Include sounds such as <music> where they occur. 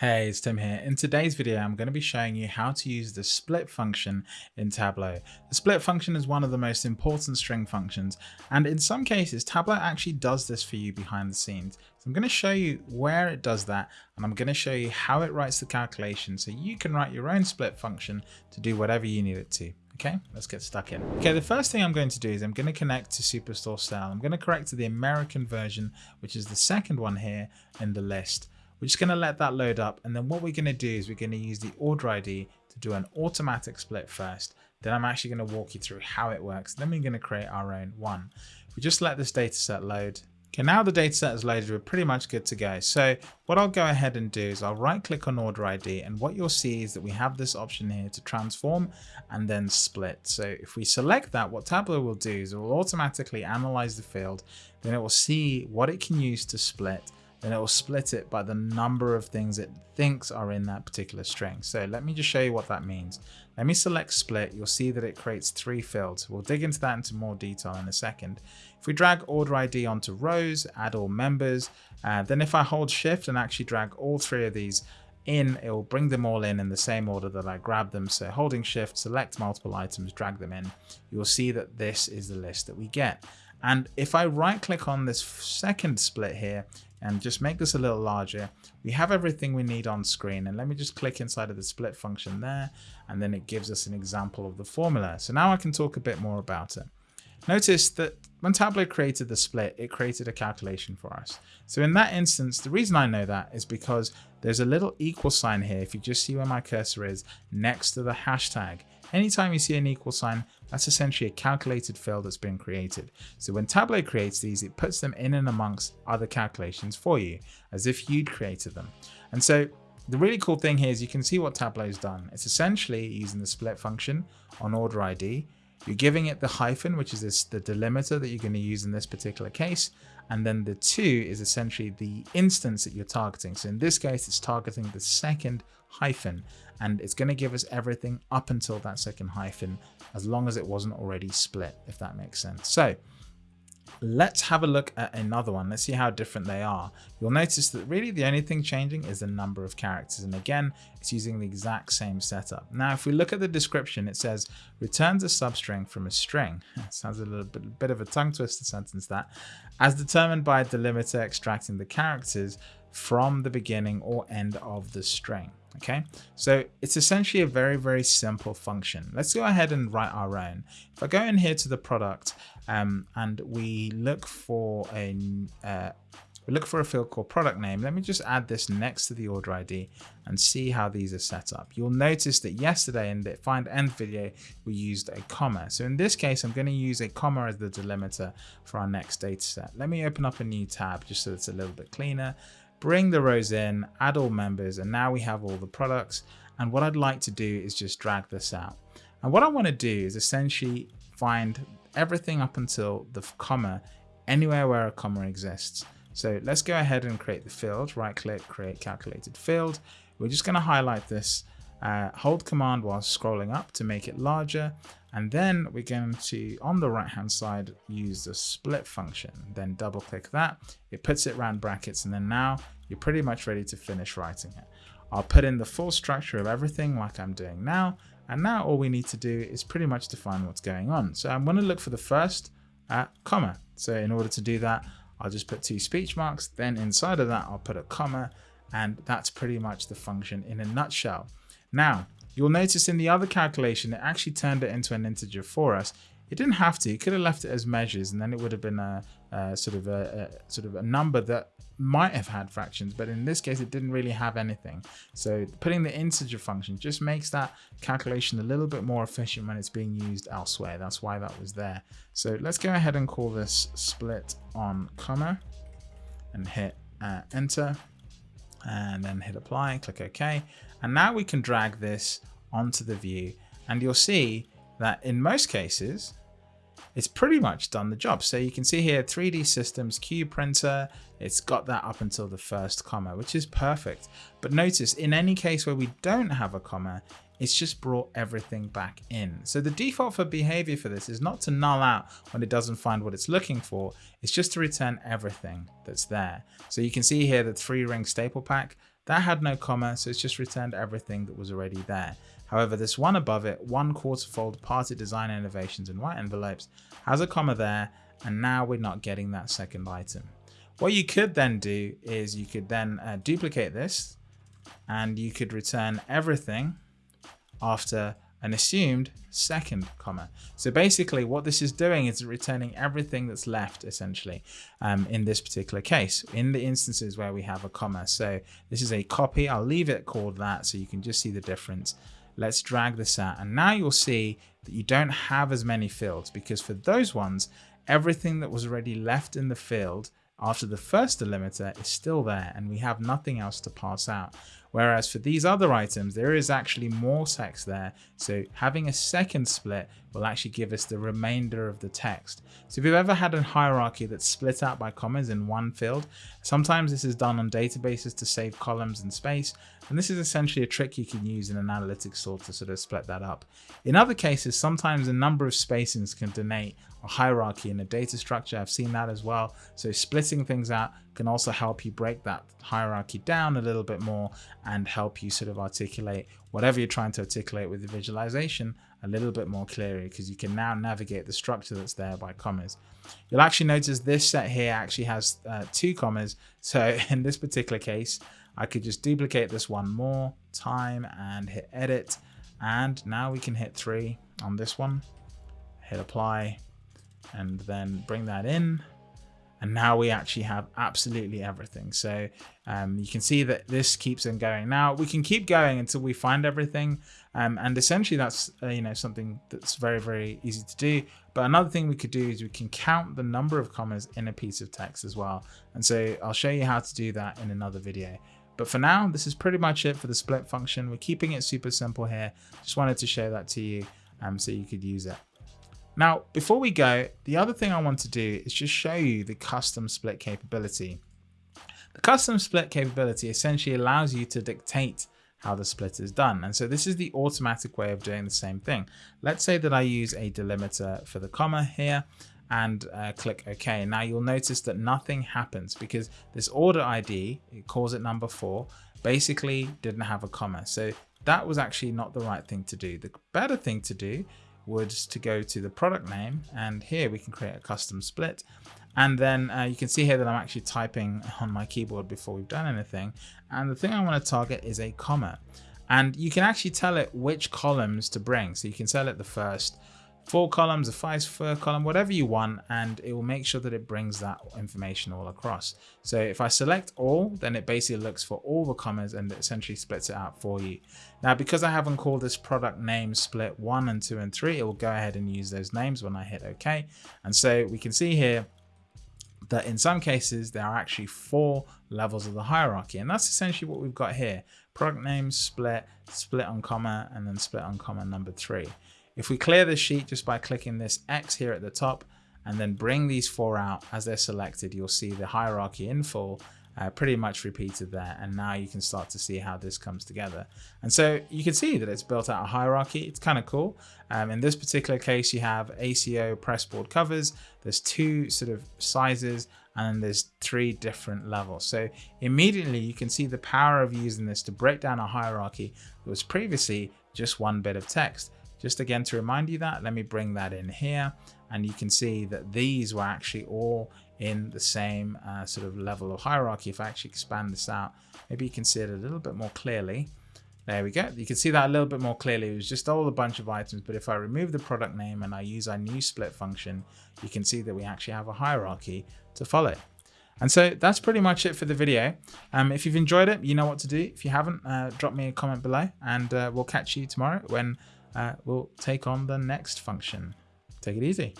Hey, it's Tim here. In today's video, I'm going to be showing you how to use the split function in Tableau. The split function is one of the most important string functions, and in some cases, Tableau actually does this for you behind the scenes. So I'm going to show you where it does that, and I'm going to show you how it writes the calculation so you can write your own split function to do whatever you need it to. Okay, let's get stuck in. Okay, the first thing I'm going to do is I'm going to connect to Superstore Sales. I'm going to connect to the American version, which is the second one here in the list. We're just going to let that load up. And then what we're going to do is we're going to use the order ID to do an automatic split first. Then I'm actually going to walk you through how it works. Then we're going to create our own one. We just let this data set load. Okay, now the data set is loaded, we're pretty much good to go. So what I'll go ahead and do is I'll right click on order ID and what you'll see is that we have this option here to transform and then split. So if we select that, what Tableau will do is it will automatically analyze the field, then it will see what it can use to split then it will split it by the number of things it thinks are in that particular string. So let me just show you what that means. Let me select split. You'll see that it creates three fields. We'll dig into that into more detail in a second. If we drag order ID onto rows, add all members, uh, then if I hold shift and actually drag all three of these in, it will bring them all in in the same order that I grabbed them. So holding shift, select multiple items, drag them in, you'll see that this is the list that we get. And if I right click on this second split here, and just make this a little larger. We have everything we need on screen and let me just click inside of the split function there and then it gives us an example of the formula. So now I can talk a bit more about it. Notice that when Tableau created the split, it created a calculation for us. So in that instance, the reason I know that is because there's a little equal sign here. If you just see where my cursor is next to the hashtag, anytime you see an equal sign, that's essentially a calculated field that's been created. So when Tableau creates these, it puts them in and amongst other calculations for you, as if you'd created them. And so the really cool thing here is you can see what Tableau's done. It's essentially using the split function on order ID. You're giving it the hyphen, which is this, the delimiter that you're going to use in this particular case. And then the two is essentially the instance that you're targeting. So in this case, it's targeting the second hyphen and it's going to give us everything up until that second hyphen as long as it wasn't already split, if that makes sense. So let's have a look at another one. Let's see how different they are. You'll notice that really the only thing changing is the number of characters. And again, it's using the exact same setup. Now, if we look at the description, it says returns a substring from a string. <laughs> Sounds a little bit, bit of a tongue twister sentence that, as determined by a delimiter extracting the characters from the beginning or end of the string. Okay, so it's essentially a very, very simple function. Let's go ahead and write our own. If I go in here to the product um, and we look for a uh, we look for a field called product name. Let me just add this next to the order ID and see how these are set up. You'll notice that yesterday in the FINDNTH video, we used a comma. So in this case, I'm going to use a comma as the delimiter for our next data set. Let me open up a new tab just so it's a little bit cleaner bring the rows in, add all members, and now we have all the products. And what I'd like to do is just drag this out. And what I want to do is essentially find everything up until the comma anywhere where a comma exists. So let's go ahead and create the field, right click, create calculated field. We're just going to highlight this, uh, hold command while scrolling up to make it larger. And then we're going to, on the right hand side, use the split function. Then double click that. It puts it around brackets. And then now you're pretty much ready to finish writing it. I'll put in the full structure of everything like I'm doing now. And now all we need to do is pretty much define what's going on. So I'm going to look for the first uh, comma. So in order to do that, I'll just put two speech marks. Then inside of that, I'll put a comma. And that's pretty much the function in a nutshell. Now, You'll notice in the other calculation, it actually turned it into an integer for us. It didn't have to, it could have left it as measures and then it would have been a, a sort of a, a, sort of a number that might have had fractions, but in this case, it didn't really have anything. So putting the integer function just makes that calculation a little bit more efficient when it's being used elsewhere. That's why that was there. So let's go ahead and call this split on comma and hit uh, enter and then hit apply click OK. And now we can drag this onto the view and you'll see that in most cases, it's pretty much done the job. So you can see here 3D Systems Cube Printer, it's got that up until the first comma, which is perfect. But notice in any case where we don't have a comma, it's just brought everything back in. So the default for behavior for this is not to null out when it doesn't find what it's looking for. It's just to return everything that's there. So you can see here the three ring staple pack. that had no comma, so it's just returned everything that was already there. However, this one above it, one quarter fold party design innovations in white envelopes, has a comma there, and now we're not getting that second item. What you could then do is you could then uh, duplicate this and you could return everything after an assumed second comma. So basically what this is doing is returning everything that's left essentially um, in this particular case, in the instances where we have a comma. So this is a copy, I'll leave it called that so you can just see the difference. Let's drag this out and now you'll see that you don't have as many fields because for those ones, everything that was already left in the field after the first delimiter is still there and we have nothing else to pass out. Whereas for these other items, there is actually more text there. So having a second split will actually give us the remainder of the text. So if you've ever had a hierarchy that's split out by commas in one field, sometimes this is done on databases to save columns and space. And this is essentially a trick you can use in an analytics tool to sort of split that up. In other cases, sometimes a number of spacings can denote a hierarchy in a data structure. I've seen that as well. So splitting things out can also help you break that hierarchy down a little bit more and help you sort of articulate whatever you're trying to articulate with the visualization a little bit more clearly because you can now navigate the structure that's there by commas. You'll actually notice this set here actually has uh, two commas. So <laughs> in this particular case, I could just duplicate this one more time and hit edit. And now we can hit three on this one, hit apply, and then bring that in and now we actually have absolutely everything. So um, you can see that this keeps on going. Now we can keep going until we find everything. Um, and essentially that's uh, you know something that's very very easy to do. But another thing we could do is we can count the number of commas in a piece of text as well. And so I'll show you how to do that in another video. But for now this is pretty much it for the split function. We're keeping it super simple here. Just wanted to show that to you um, so you could use it now, before we go, the other thing I want to do is just show you the custom split capability. The custom split capability essentially allows you to dictate how the split is done. And so this is the automatic way of doing the same thing. Let's say that I use a delimiter for the comma here and uh, click OK. Now you'll notice that nothing happens because this order ID, it calls it number four, basically didn't have a comma. So that was actually not the right thing to do. The better thing to do would to go to the product name and here we can create a custom split. And then uh, you can see here that I'm actually typing on my keyboard before we've done anything. And the thing I want to target is a comma. And you can actually tell it which columns to bring. So you can tell it the first four columns, a five square column, whatever you want, and it will make sure that it brings that information all across. So if I select all, then it basically looks for all the commas and essentially splits it out for you. Now, because I haven't called this product name split one and two and three, it will go ahead and use those names when I hit OK. And so we can see here that in some cases there are actually four levels of the hierarchy and that's essentially what we've got here product name split split on comma and then split on comma number three if we clear the sheet just by clicking this X here at the top and then bring these four out as they're selected, you'll see the hierarchy in full uh, pretty much repeated there. And now you can start to see how this comes together. And so you can see that it's built out a hierarchy. It's kind of cool. Um, in this particular case, you have Acco pressboard covers. There's two sort of sizes and there's three different levels. So immediately you can see the power of using this to break down a hierarchy that was previously just one bit of text. Just again to remind you that, let me bring that in here and you can see that these were actually all in the same uh, sort of level of hierarchy. If I actually expand this out, maybe you can see it a little bit more clearly. There we go. You can see that a little bit more clearly. It was just all a bunch of items, but if I remove the product name and I use our new split function, you can see that we actually have a hierarchy to follow. And so that's pretty much it for the video. Um, if you've enjoyed it, you know what to do. If you haven't, uh, drop me a comment below and uh, we'll catch you tomorrow when uh, we'll take on the next function. Take it easy.